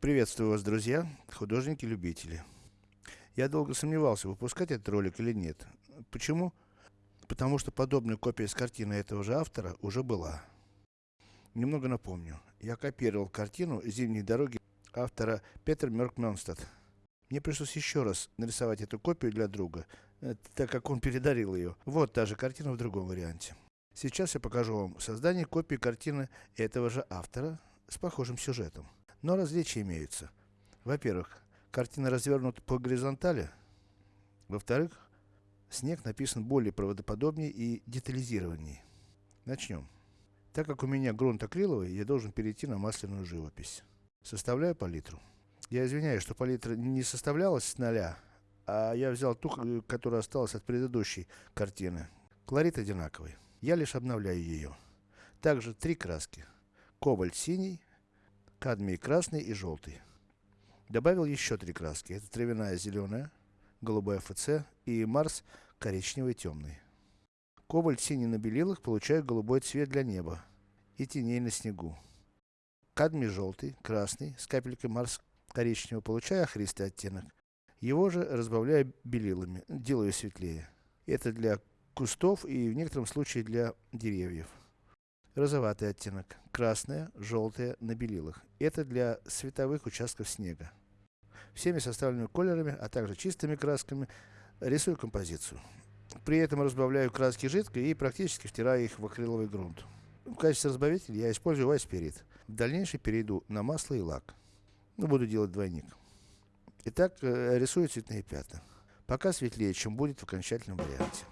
Приветствую вас, друзья, художники-любители. Я долго сомневался, выпускать этот ролик или нет. Почему? Потому что подобная копия с картины этого же автора уже была. Немного напомню. Я копировал картину «Зимние дороги» автора Петер Мёркмёнстад. Мне пришлось еще раз нарисовать эту копию для друга, э, так как он передарил ее. Вот та же картина в другом варианте. Сейчас я покажу вам создание копии картины этого же автора с похожим сюжетом. Но различия имеются. Во-первых, картина развернута по горизонтали. Во-вторых, снег написан более правдоподобнее и детализированнее. Начнем. Так как у меня грунт акриловый, я должен перейти на масляную живопись. Составляю палитру. Я извиняюсь, что палитра не составлялась с нуля, а я взял ту, которая осталась от предыдущей картины. Колорит одинаковый. Я лишь обновляю ее. Также три краски. Кобальт синий, кадмий красный и желтый. Добавил еще три краски. Это травяная зеленая, голубой ФЦ и Марс коричневый темный. Кобальт синий на белилах получаю голубой цвет для неба и теней на снегу. Кадмий желтый, красный, с капелькой Марс коричневого получаю охристый оттенок. Его же разбавляю белилами, делаю светлее. Это для кустов и в некотором случае для деревьев розоватый оттенок, красное, желтое на белилах. Это для световых участков снега. Всеми составленными колерами, а также чистыми красками рисую композицию. При этом разбавляю краски жидко и практически втираю их в акриловый грунт. В качестве разбавителя я использую вайспирит. В дальнейшем перейду на масло и лак. Ну, буду делать двойник. Итак, э, рисую цветные пятна. Пока светлее, чем будет в окончательном варианте.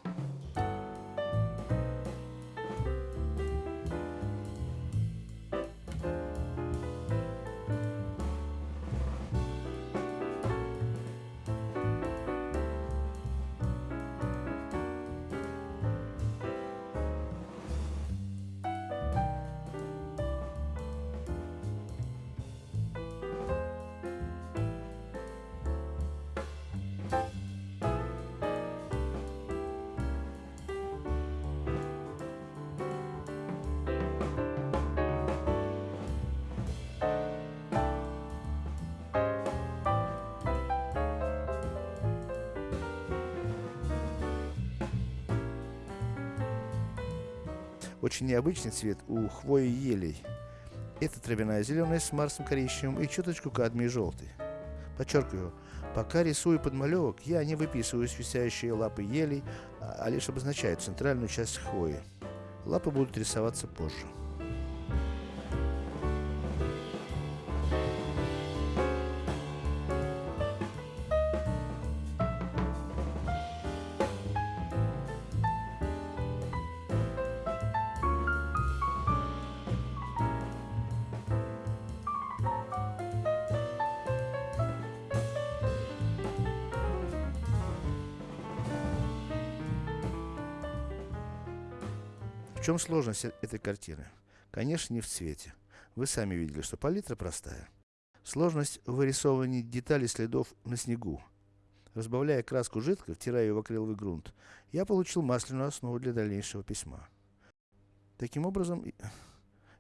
Очень необычный цвет у хвои елей. Это травяная зеленая с марсом коричневым и чуточку кадмий желтый. Подчеркиваю, пока рисую подмалевок, я не выписываю свисающие лапы елей, а, а лишь обозначаю центральную часть хвои. Лапы будут рисоваться позже. Чем сложность э, этой картины? Конечно, не в цвете. Вы сами видели, что палитра простая. Сложность в вырисовывании деталей следов на снегу. Разбавляя краску жидко, втирая ее в акриловый грунт, я получил масляную основу для дальнейшего письма. Таким образом,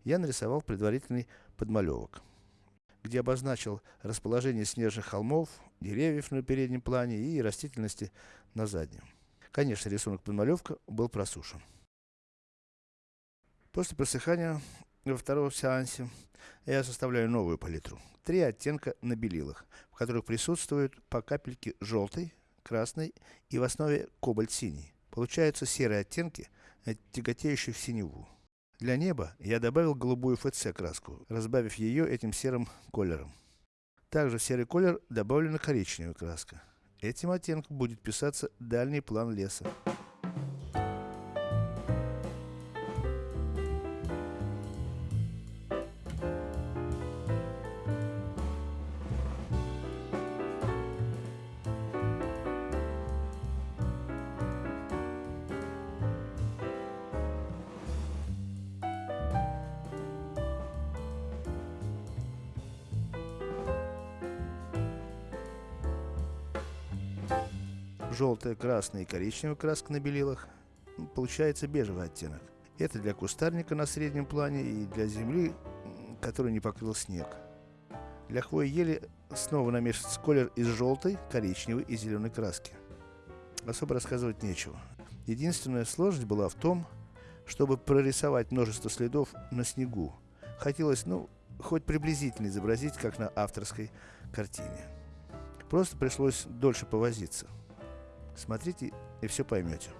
я нарисовал предварительный подмалевок, где обозначил расположение снежных холмов, деревьев на переднем плане и растительности на заднем. Конечно, рисунок подмалевка был просушен. После просыхания во втором сеансе я составляю новую палитру. Три оттенка на белилах, в которых присутствуют по капельке желтой, красной и в основе кобальт синий. Получаются серые оттенки, тяготеющие в синеву. Для неба я добавил голубую ФЦ краску, разбавив ее этим серым колером. Также в серый колер добавлена коричневая краска. Этим оттенком будет писаться дальний план леса. Желтая, красная и коричневая краска на белилах, получается бежевый оттенок. Это для кустарника на среднем плане и для земли, который не покрыл снег. Для хвои ели снова намешивается колер из желтой, коричневой и зеленой краски. Особо рассказывать нечего. Единственная сложность была в том, чтобы прорисовать множество следов на снегу. Хотелось, ну, хоть приблизительно изобразить, как на авторской картине. Просто пришлось дольше повозиться. Смотрите и все поймете.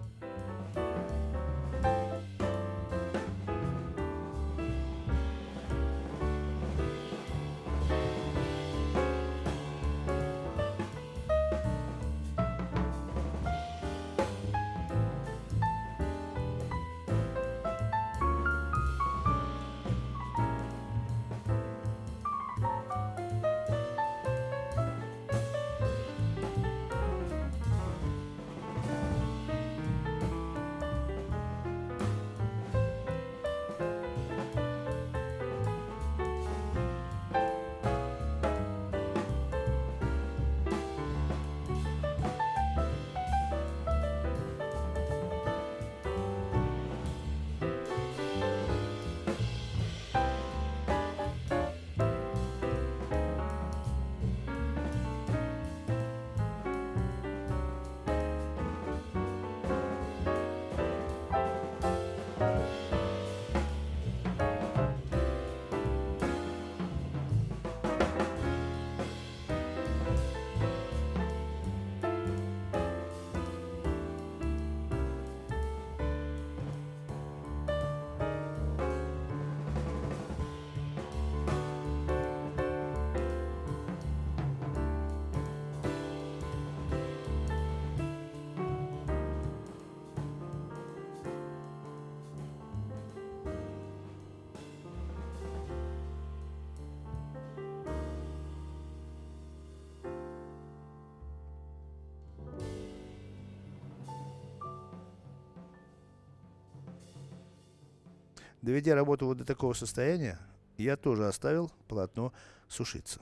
Доведя работу вот до такого состояния, я тоже оставил полотно сушиться.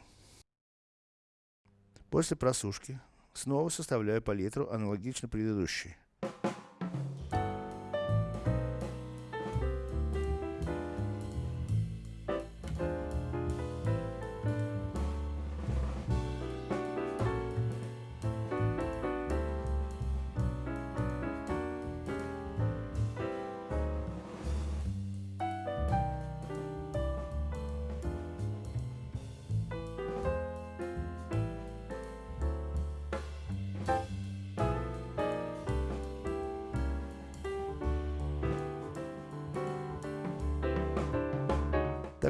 После просушки снова составляю палитру аналогично предыдущей.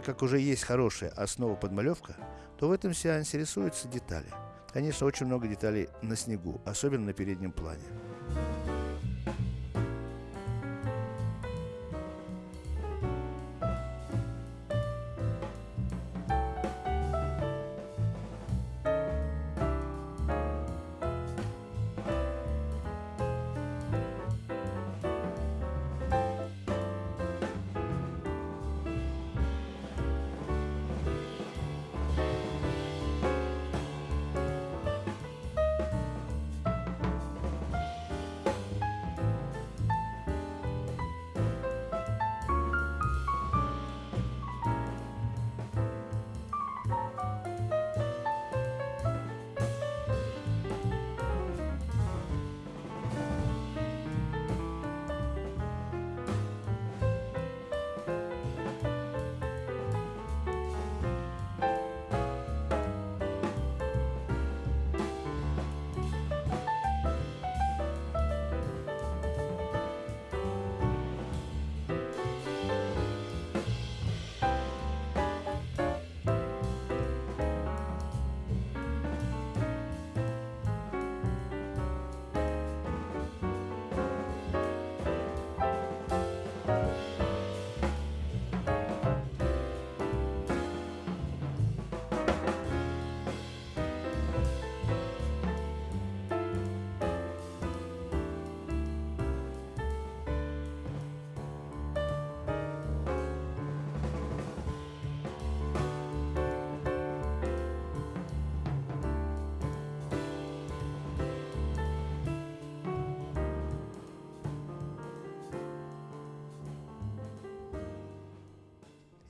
Так как уже есть хорошая основа подмалевка, то в этом сеансе рисуются детали. Конечно, очень много деталей на снегу, особенно на переднем плане.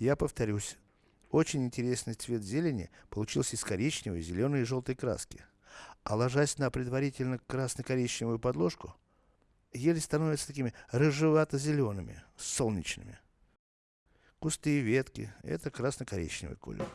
Я повторюсь, Очень интересный цвет зелени получился из коричневой, зеленой и желтой краски. А ложась на предварительно красно-коричневую подложку, ели становятся такими рыжевато-зелеными, солнечными. Кусты и ветки – это красно-коричневый колер.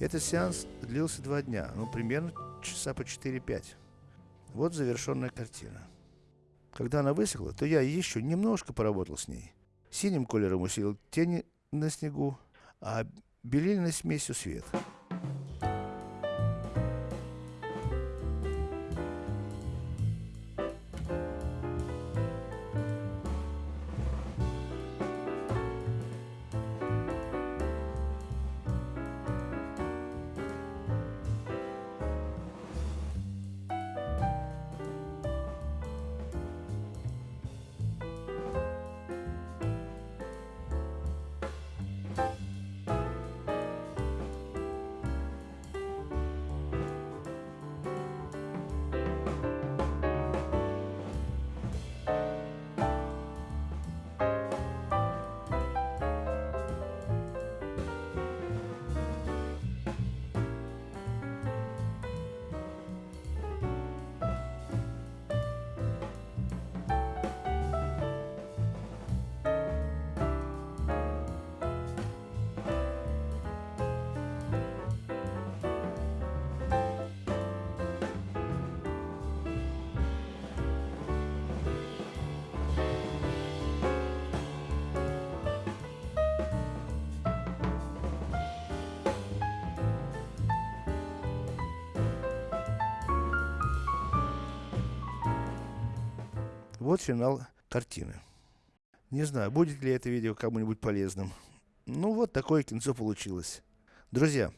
Этот сеанс длился два дня, ну примерно часа по 4-5. Вот завершенная картина. Когда она высохла, то я еще немножко поработал с ней. Синим колером усилил тени на снегу, а белильной смесью свет. Вот финал картины. Не знаю, будет ли это видео кому-нибудь полезным. Ну вот такое кинцо получилось. Друзья,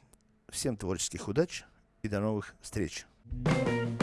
всем творческих удач и до новых встреч. Thank you.